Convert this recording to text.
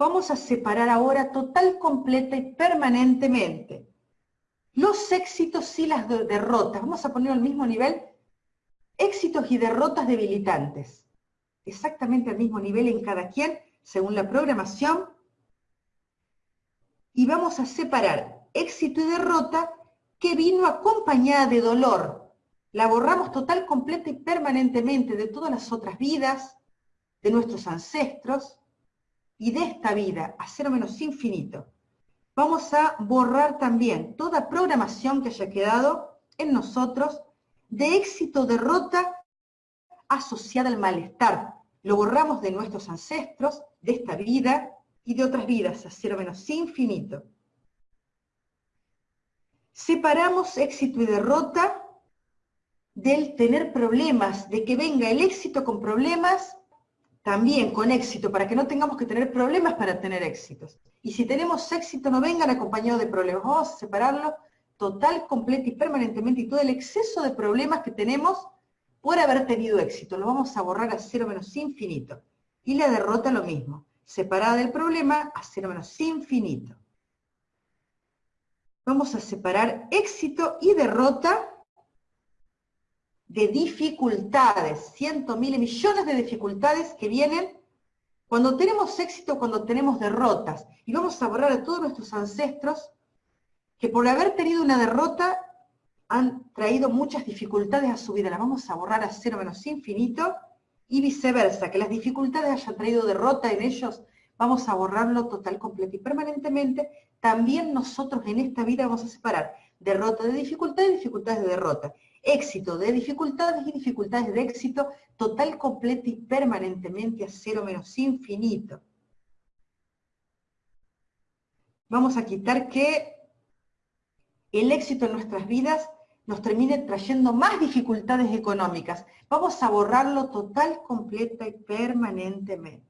Vamos a separar ahora total, completa y permanentemente los éxitos y las derrotas. Vamos a poner al mismo nivel éxitos y derrotas debilitantes. Exactamente al mismo nivel en cada quien, según la programación. Y vamos a separar éxito y derrota que vino acompañada de dolor. La borramos total, completa y permanentemente de todas las otras vidas, de nuestros ancestros y de esta vida, a cero menos infinito. Vamos a borrar también toda programación que haya quedado en nosotros de éxito, derrota asociada al malestar. Lo borramos de nuestros ancestros, de esta vida y de otras vidas, a cero menos infinito. Separamos éxito y derrota del tener problemas, de que venga el éxito con problemas, también con éxito, para que no tengamos que tener problemas para tener éxitos. Y si tenemos éxito, no vengan acompañados de problemas. Vamos a separarlo total, completo y permanentemente y todo el exceso de problemas que tenemos por haber tenido éxito. Lo vamos a borrar a cero menos infinito. Y la derrota lo mismo, separada del problema a cero menos infinito. Vamos a separar éxito y derrota de dificultades, cientos, miles, millones de dificultades que vienen cuando tenemos éxito, cuando tenemos derrotas. Y vamos a borrar a todos nuestros ancestros que por haber tenido una derrota han traído muchas dificultades a su vida. Las vamos a borrar a cero menos infinito y viceversa, que las dificultades hayan traído derrota en ellos, vamos a borrarlo total, completo y permanentemente. También nosotros en esta vida vamos a separar derrota de dificultad y dificultades de derrota éxito de dificultades y dificultades de éxito total, completo y permanentemente a cero menos infinito. Vamos a quitar que el éxito en nuestras vidas nos termine trayendo más dificultades económicas. Vamos a borrarlo total, completa y permanentemente.